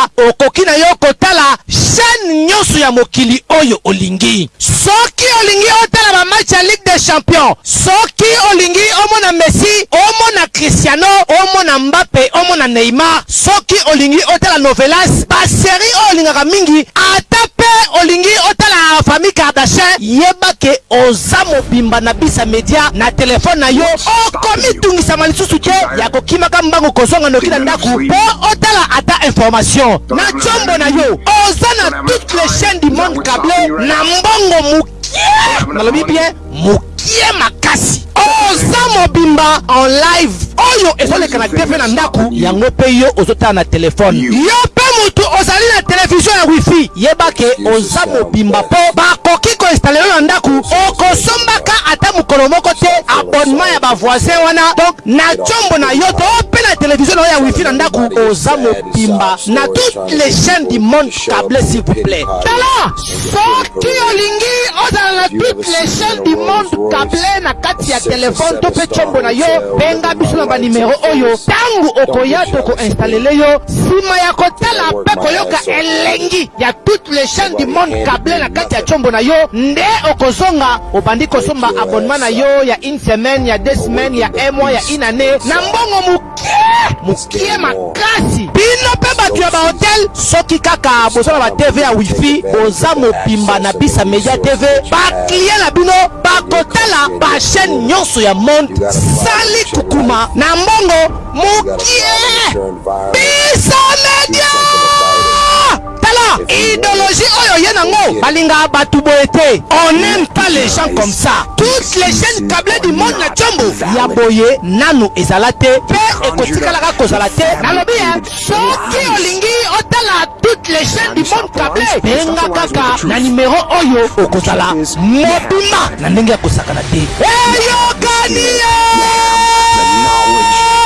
kaka okoki na yo kotala chaîne nyonso ya mokili oyo olingi. Soki olingi otala bamatch ya ligue des champions soki olingi omona messi omona cristiano omona mbappe omona neymar soki olingi otala novelas baseri oyo olingaka mingi ata mpe olingi otala famille kardashin yeba ke oza mobimba na bisa media na telefone na yo okomitungisama lisusu te ya kokimaka mbango kozonga noki na ndako mpo otala ata information. Na nzombo na yo oza na toutes les chaînes du monde câblé na mbongo mokie nalobi bien mokie makasi. Oza mobimba en live. Oyo ezoleka na tv na ndako yango mpe yo ozotala na telefone. Yo mpe motu ozali na televizio ya wifi. Yeba ke oza mobimba mpo bakoki koinstale yo na ndako. Okosombaka ata mokolo moko te abonnement ya bavoisin wana. Donc na nzombo na yo to mpe na televizio na yo ya wifi na ndako oza mobimba na toutes les chaînes du monde câblé s'il vous plaît. Tala soki olingi ozala na toutes les chaînes du monde câblé na kati ya telefone to mpe nzombo na yo benga biso na banimero oyo. Ntango okoya tokoinstalele yo nsima ya kotala mpe koyoka elengi ya toutes les chaînes du monde câblé na kati ya nzombo na yo nde okozonga obandi kosomba abonnement na yo ya une semaine ya deux semaines ya un mois ya une année. Na mbongo mokie mokie makasi. Bino mpe bato ya bahotel soki kaka boza na batv ya wifi boza mobimba na bisa media tv baklie na bino bakotala bachaîne nyonso ya monde. Sali kukuma. Na mbongo mokie. Bisa media tala idéologie oyo ye nango balingaka bato boye te. On aime pas les gens comme ça. Toutes les chaînes câblées du monde na nzombo ya boye nanu ezala te. Mpe ekotikalaka kozala te. Nalobi ye soki olingi otala toutes les chaînes du monde câblé benga kaka na nimero oyo okozala. Mobimba na ndenge ya kosakana te eyokani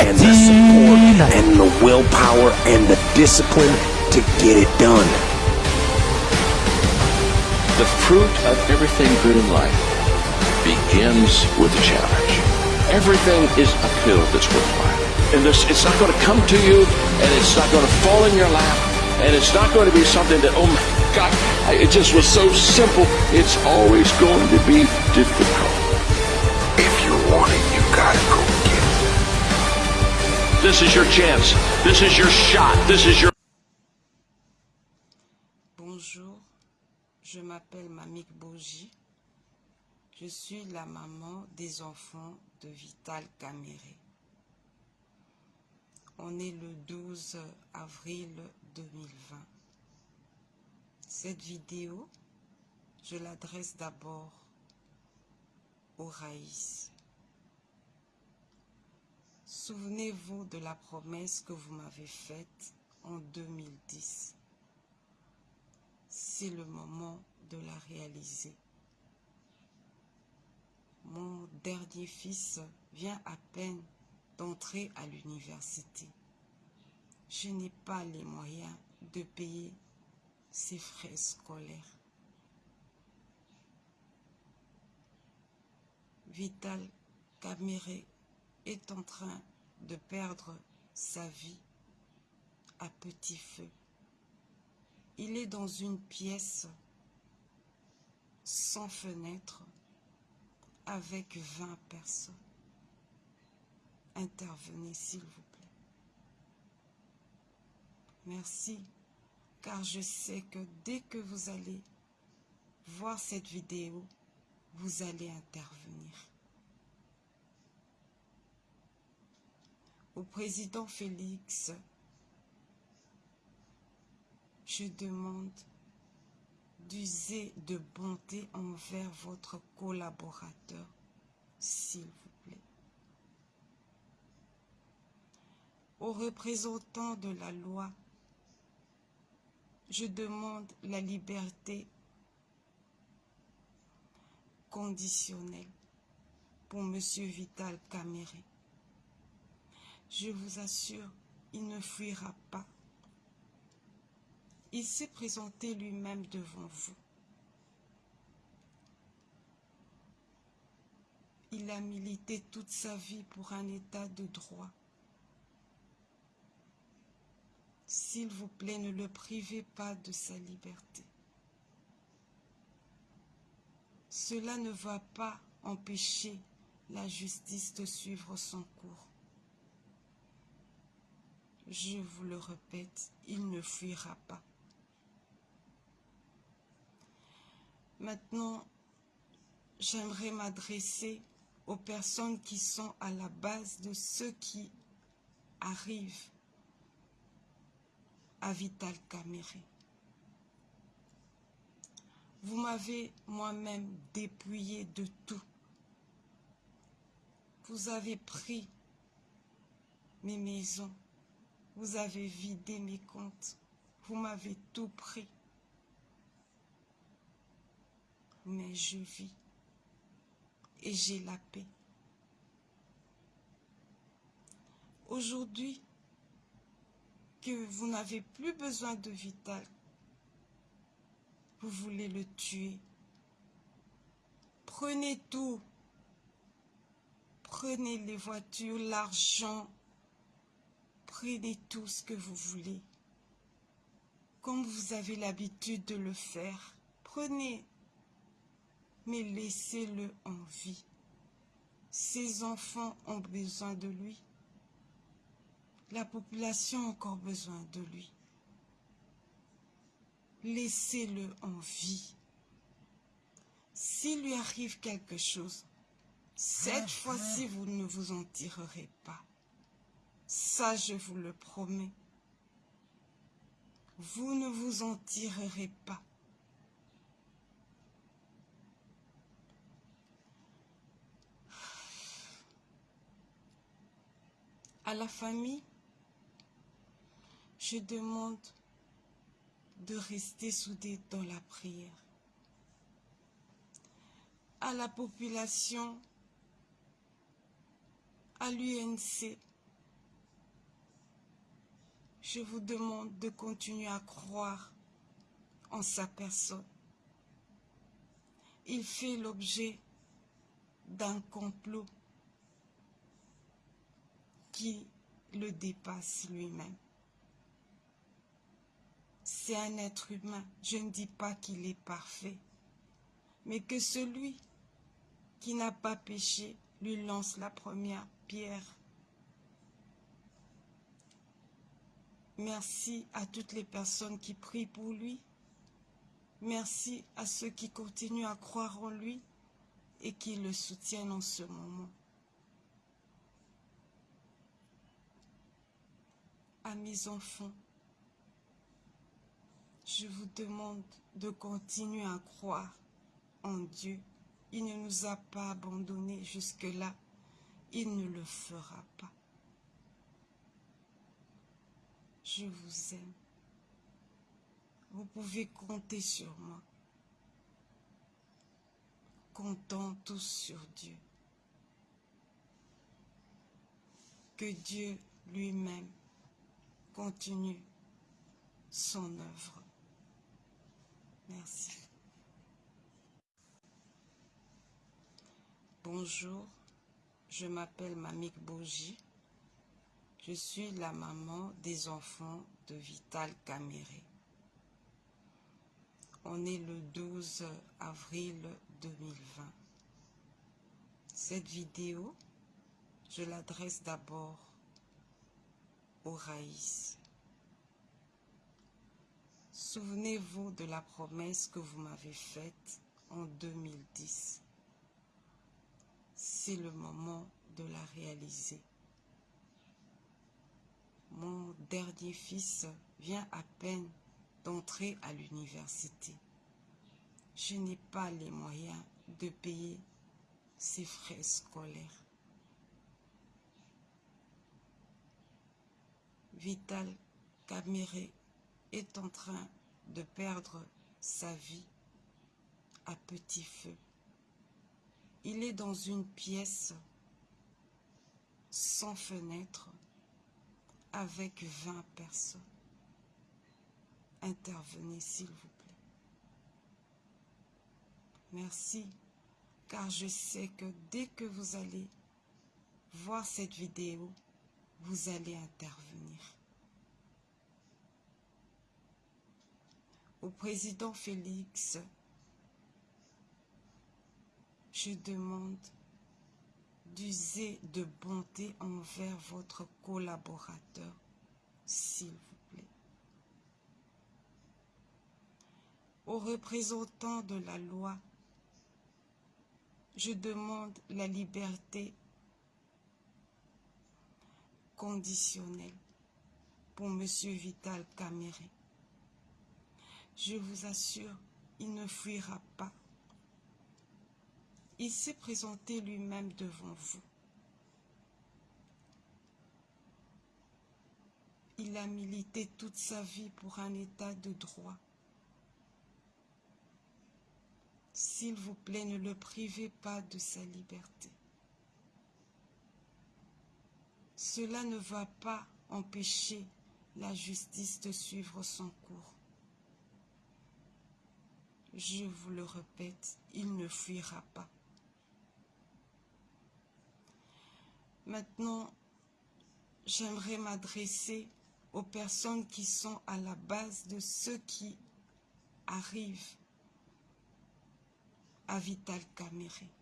and the support and the willpower and the discipline to get it done. The fruit of everything good in life begins with a challenge. Everything is uphill that's worthwhile. And this, it's not going to come to you, and it's not going to fall in your lap, and it's not going to be something that, oh my God, it just was so simple. It's always going to be difficult. If you want it, you gotta go get it. This is your chance. This is your shot. This is your m'appelle Mamik Boji. Je suis la maman des enfants de Vital Caméré. On est le 12 avril 2020. Cette vidéo, je l'adresse d'abord au Raïs. Souvenez-vous de la promesse que vous m'avez faite en 2010 c'est le moment de la réaliser. Mon dernier fils vient à peine d'entrer à l'université. Je n'ai pas les moyens de payer ses frais scolaires. Vital Caméré est en train de perdre sa vie à petit feu. Il est dans une pièce sans fenêtre avec 20 personnes. Intervenez s'il vous plaît. Merci, car je sais que dès que vous allez voir cette vidéo, vous allez intervenir. Au président Félix, je demande d'user de bonté envers votre collaborateur, s'il vous plaît. Aux représentants de la loi, je demande la liberté conditionnelle pour M. Vital Caméré. Je vous assure, il ne fuira pas. Il s'est présenté lui-même devant vous. Il a milité toute sa vie pour un état de droit. S'il vous plaît, ne le privez pas de sa liberté. Cela ne va pas empêcher la justice de suivre son cours. Je vous le répète, il ne fuira pas. Maintenant, j'aimerais m'adresser aux personnes qui sont à la base de ce qui arrive à Vital Caméré. Vous m'avez moi-même dépouillé de tout. Vous avez pris mes maisons, vous avez vidé mes comptes, vous m'avez tout pris. Mais je vis et j'ai la paix. Aujourd'hui, que vous n'avez plus besoin de Vital, vous voulez le tuer. Prenez tout. Prenez les voitures, l'argent. Prenez tout ce que vous voulez. Comme vous avez l'habitude de le faire. Prenez. Mais laissez-le en vie. Ses enfants ont besoin de lui. La population a encore besoin de lui. Laissez-le en vie. S'il lui arrive quelque chose, cette fois-ci, vous ne vous en tirerez pas. Ça, je vous le promets. Vous ne vous en tirerez pas. À la famille, je demande de rester soudés dans la prière. À la population, à l'UNC, je vous demande de continuer à croire en sa personne. Il fait l'objet d'un complot qui le dépasse lui-même. C'est un être humain. Je ne dis pas qu'il est parfait. Mais que celui qui n'a pas péché lui lance la première pierre. Merci à toutes les personnes qui prient pour lui. Merci à ceux qui continuent à croire en lui et qui le soutiennent en ce moment. À mes enfants, je vous demande de continuer à croire en Dieu. Il ne nous a pas abandonnés jusque-là. Il ne le fera pas. Je vous aime. Vous pouvez compter sur moi. Comptons tous sur Dieu. Que Dieu lui-même continue son œuvre. Merci. Bonjour, je m'appelle Mamik Boji. Je suis la maman des enfants de Vital Caméré. On est le 12 avril 2020. Cette vidéo, je l'adresse d'abord Souvenez-vous de la promesse que vous m'avez faite en 2010. C'est le moment de la réaliser. Mon dernier fils vient à peine d'entrer à l'université. Je n'ai pas les moyens de payer ses frais scolaires. Vital Caméré est en train de perdre sa vie à petit feu. Il est dans une pièce sans fenêtre avec 20 personnes. Intervenez s'il vous plaît. Merci, car je sais que dès que vous allez voir cette vidéo, vous allez intervenir. au président Félix, je demande d'user de bonté envers votre collaborateur, s'il vous plaît. Aux représentants de la loi, je demande la liberté conditionnelle pour M. Vital Caméré. Je vous assure, il ne fuira pas. Il s'est présenté lui-même devant vous. Il a milité toute sa vie pour un état de droit. S'il vous plaît, ne le privez pas de sa liberté. Cela ne va pas empêcher la justice de suivre son cours. Je vous le répète, il ne fuira pas. Maintenant, j'aimerais m'adresser aux personnes qui sont à la base de ceux qui arrivent à Vital Caméré.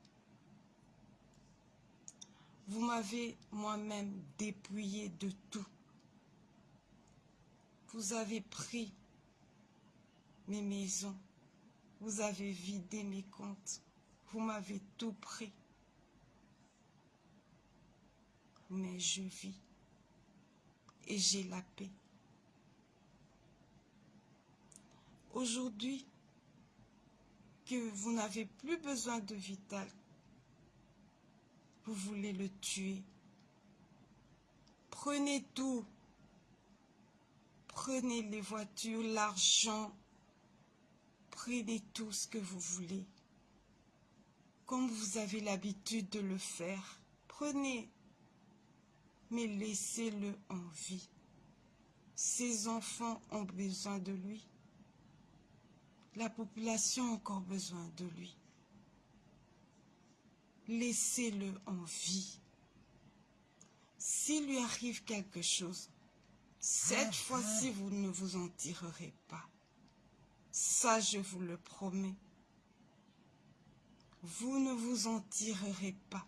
Vous m'avez moi-même dépouillé de tout. Vous avez pris mes maisons. Vous avez vidé mes comptes. Vous m'avez tout pris. Mais je vis et j'ai la paix. Aujourd'hui, que vous n'avez plus besoin de Vital, vous voulez le tuer. Prenez tout. Prenez les voitures, l'argent. Prenez tout ce que vous voulez. Comme vous avez l'habitude de le faire. Prenez. Mais laissez-le en vie. Ses enfants ont besoin de lui. La population a encore besoin de lui. Laissez-le en vie. S'il lui arrive quelque chose, cette fois-ci, vous ne vous en tirerez pas. Ça, je vous le promets. Vous ne vous en tirerez pas.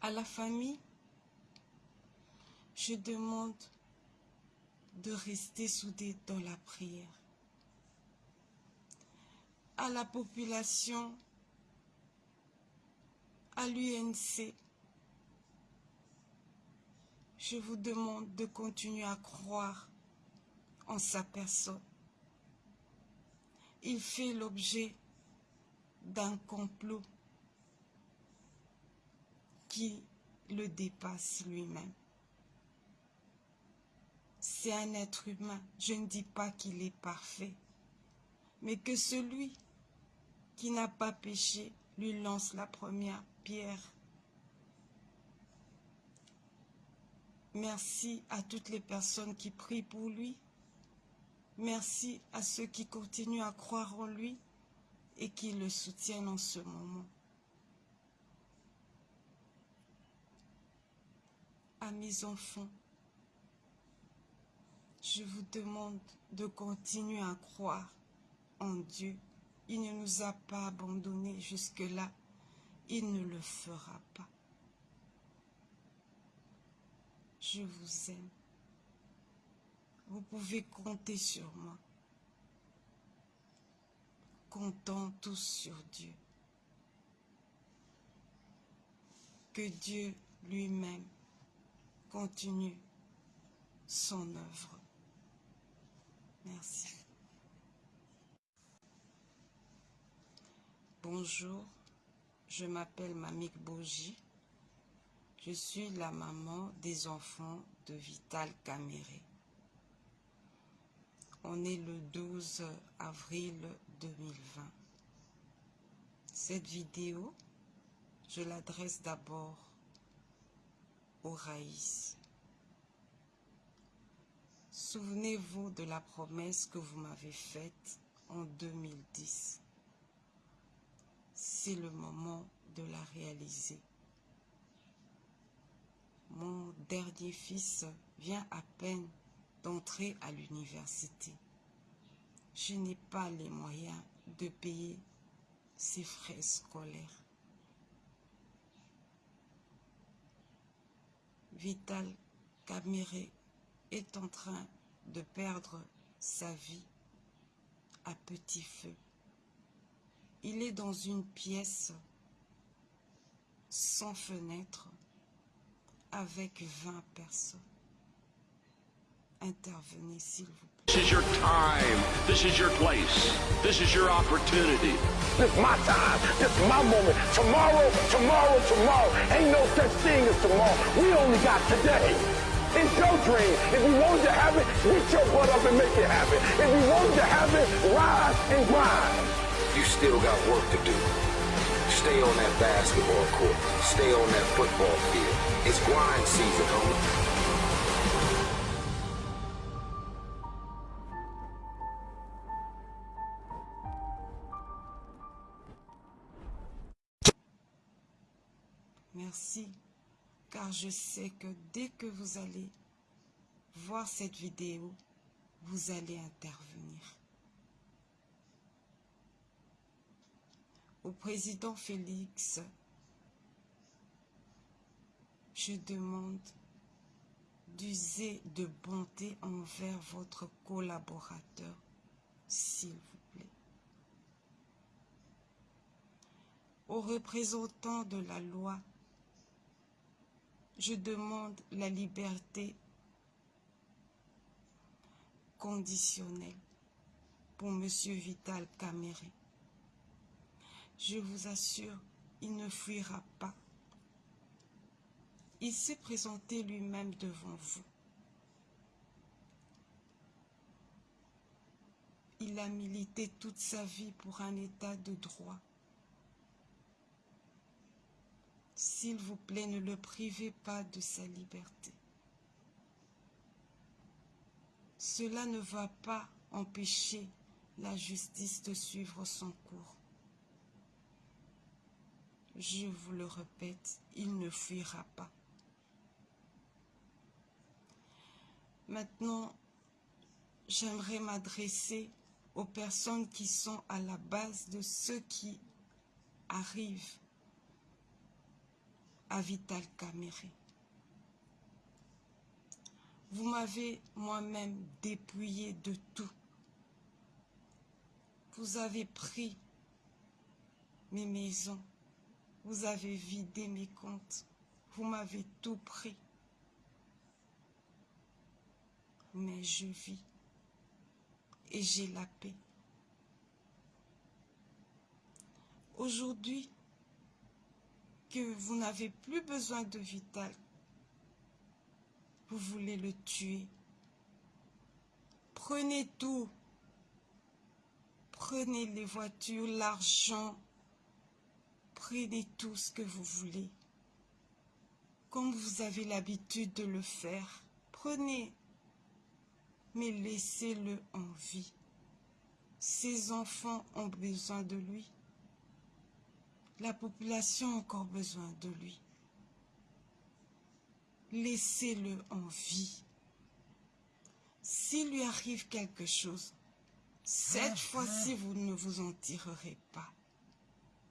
À la famille, je demande de rester soudés dans la prière. À la population, à l'UNC, je vous demande de continuer à croire en sa personne. Il fait l'objet d'un complot qui le dépasse lui-même. C'est un être humain. Je ne dis pas qu'il est parfait, mais que celui qui n'a pas péché lui lance la première pierre. Merci à toutes les personnes qui prient pour lui. Merci à ceux qui continuent à croire en lui et qui le soutiennent en ce moment. À mes enfants, je vous demande de continuer à croire en Dieu. Il ne nous a pas abandonnés jusque-là. Il ne le fera pas. Je vous aime. Vous pouvez compter sur moi. Comptons tous sur Dieu. Que Dieu lui-même continue son œuvre. Merci. Bonjour, je m'appelle Mamik Boji. Je suis la maman des enfants de Vital Caméré. On est le 12 avril 2020. Cette vidéo, je l'adresse d'abord au Raïs. Souvenez-vous de la promesse que vous m'avez faite en 2010. C'est le moment de la réaliser. Mon dernier fils vient à peine d'entrer à l'université. Je n'ai pas les moyens de payer ses frais scolaires. Vital Caméré est en train de perdre sa vie à petit feu. Il est dans une pièce sans fenêtre avec 20 personnes. Intervenez s'il vous plaît. This is your time. This is your place. This is your opportunity. This is my time. This is my moment. Tomorrow, tomorrow, tomorrow. Ain't no such thing as tomorrow. We only got today. It's your dream. If you want to have it, get your butt up and make it happen. If you want to have it, rise and grind. You still got work to do. Stay on that basketball court. Stay on that football field. It's grind season, homie. Merci, car je sais que dès que vous allez voir cette vidéo, vous allez intervenir. Au président Félix, je demande d'user de bonté envers votre collaborateur, s'il vous plaît. Aux représentants de la loi, je demande la liberté conditionnelle pour M. Vital Caméré. Je vous assure, il ne fuira pas. Il s'est présenté lui-même devant vous. Il a milité toute sa vie pour un état de droit. S'il vous plaît, ne le privez pas de sa liberté. Cela ne va pas empêcher la justice de suivre son cours. Je vous le répète, il ne fuira pas. Maintenant, j'aimerais m'adresser aux personnes qui sont à la base de ce qui arrive à Vital Caméré. Vous m'avez moi-même dépouillé de tout. Vous avez pris mes maisons. Vous avez vidé mes comptes. Vous m'avez tout pris. Mais je vis et j'ai la paix. Aujourd'hui, que vous n'avez plus besoin de Vital, vous voulez le tuer. Prenez tout. Prenez les voitures, l'argent. Prenez tout ce que vous voulez. Comme vous avez l'habitude de le faire. Prenez. Mais laissez-le en vie. Ses enfants ont besoin de lui. La population a encore besoin de lui. Laissez-le en vie. S'il lui arrive quelque chose, cette fois-ci, vous ne vous en tirerez pas.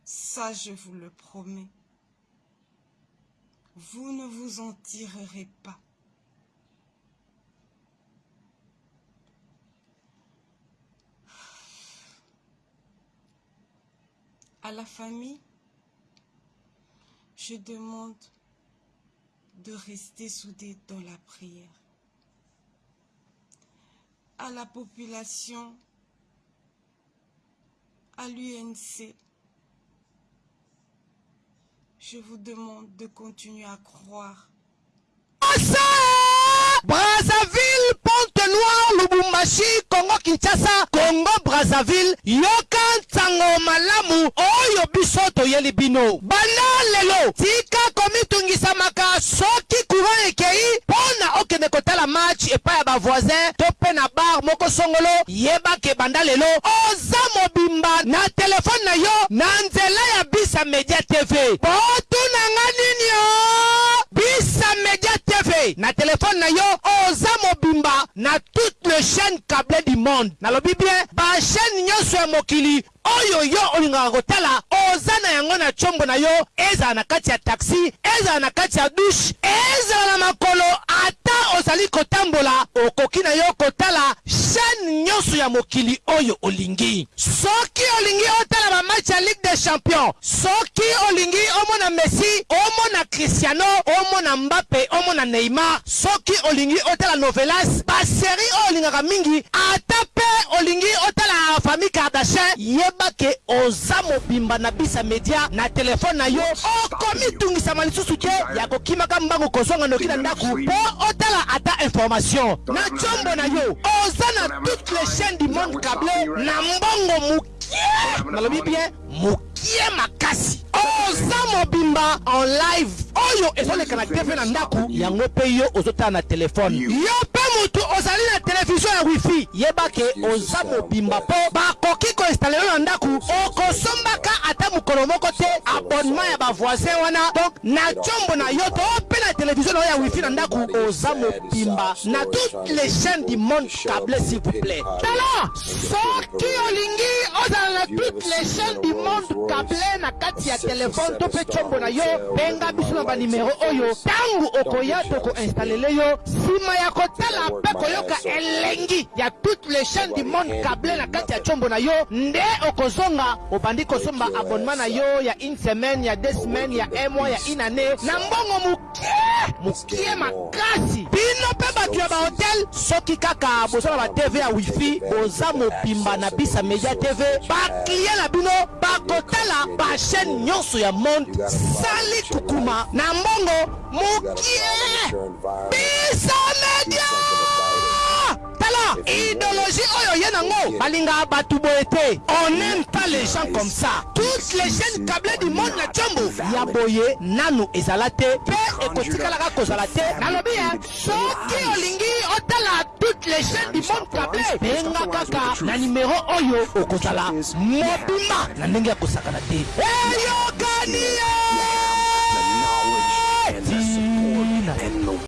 Ça, je vous le promets. Vous ne vous en tirerez pas. À la famille, je demande de rester soudés dans la prière. À la population, à l'UNC, je vous demande de continuer à croire. Brazzaville, Pointe-Noire, Lubumbashi, Congo Kinshasa, Congo Brazzaville, yoka ntango malamu oyo biso toyeli. Bana lelo, tika komitungisamaka soki courant ekei mpona okende kotala match epai ya bavoisin to mpe na bar moko songolo yebake banda lelo. Oza mobimba na telefone na yo na nzela ya bisa media tv botunanga nini o? Bisa media te na telefone na yo oza mobimba na le chaîne câble du monde. Nalobi bien bachaîne nyonso ya mokili oyo yo olingaka kotala oza na yango na tshombo na yo ezala na kati ya taxi ezala na kati ya dushe ezala na makolo ata ozali kotambola okoki na yo kotala chaîne nyonso ya mokili oyo olingi. Soki olingi otala bamatch ya ligue des champions soki olingi omona messi omona cristiano omona mbappe omona neymar soki olingi otala novelas baseri oyo olingaka mingi ata mpe olingi otala famille kardashin yeba ke oza mobimba na bisa media na telefone na yo okomitungisama lisusu te ya kokimaka mbango kozonga noki na ndako mpo otala ata information. Na tshombo na yo oza na toutes les chaînes du monde câblé na mbongo mokie nalobi bien mokie makasi. Oza mobimba en live. Oyo ezoleka na tv na ndako yango mpe yo ozotala na telefone yo. Mpe motu ozali na televizio ya wifi. Yeba ke oza mobimba mpo. Bakoki koinstale yo na ndako. Okosombaka ata mokolo moko te. Abonnement ya bavoisin wana. Donc na tshombo na yo to mpe na televizio na yo ya wifi na ndako oza mobimba na toutes les chaînes du monde câble s'il vous plaît. Tala soki olingi ozala na toutes les chaînes du monde câble na kati ya telefone to mpe tshombo na yo. Benga biso na banimero oyo. Ntango okoya tokoinstalele yo nsima ya kotala mpe koyoka elengi ya toutes les chaînes du monde câble na kati ya tshombo na yo. Nde okozonga obandi kosomba abonnement na yo ya une semaine ya deux semaines ya un mois ya une année. Na mbongo mokie mokie makasi bino mpe bato ya bahotel soki kaka boza na batv ya wifi boza mobimba na bisa media tv baklie na bino bakotala bachaîne nyonso ya monde. Sali kukuma na mbongo mokie bisa media tala idéologie oyo ye nango balingaka bato boye te. On aime pas les gens comme ça. Toutes les chaînes câble du monde na tshombo ya boye nanu ezala te. Mpe ekotikalaka kozala te. Nalobi ye soki olingi otala toutes les chaînes du monde câble benga kaka na nimero oyo okozala. Mobimba na ndenge ya kosakana te. Eyokani ye